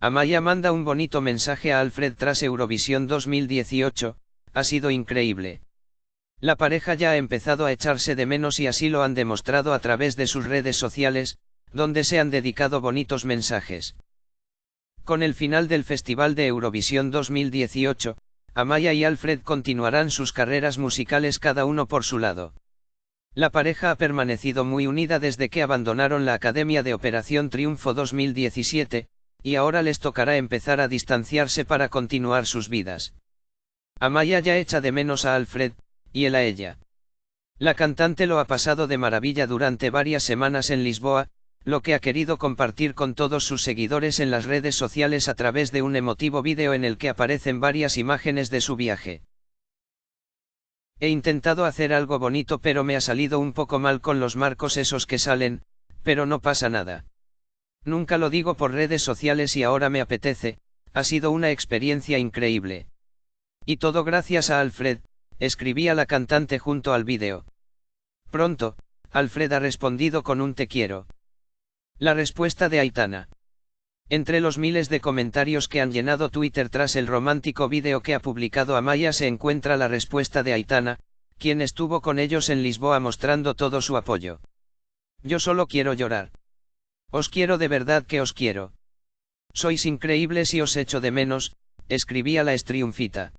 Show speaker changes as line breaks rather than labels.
Amaya manda un bonito mensaje a Alfred tras Eurovisión 2018, ha sido increíble. La pareja ya ha empezado a echarse de menos y así lo han demostrado a través de sus redes sociales, donde se han dedicado bonitos mensajes. Con el final del Festival de Eurovisión 2018, Amaya y Alfred continuarán sus carreras musicales cada uno por su lado. La pareja ha permanecido muy unida desde que abandonaron la Academia de Operación Triunfo 2017, y ahora les tocará empezar a distanciarse para continuar sus vidas. Amaya ya echa de menos a Alfred, y él a ella. La cantante lo ha pasado de maravilla durante varias semanas en Lisboa, lo que ha querido compartir con todos sus seguidores en las redes sociales a través de un emotivo vídeo en el que aparecen varias imágenes de su viaje. He intentado hacer algo bonito pero me ha salido un poco mal con los marcos esos que salen, pero no pasa nada. Nunca lo digo por redes sociales y ahora me apetece, ha sido una experiencia increíble. Y todo gracias a Alfred, escribía la cantante junto al vídeo. Pronto, Alfred ha respondido con un te quiero. La respuesta de Aitana. Entre los miles de comentarios que han llenado Twitter tras el romántico vídeo que ha publicado Amaya se encuentra la respuesta de Aitana, quien estuvo con ellos en Lisboa mostrando todo su apoyo. Yo solo quiero llorar. Os quiero de verdad que os quiero. Sois increíbles y os echo de menos, escribía la estriunfita.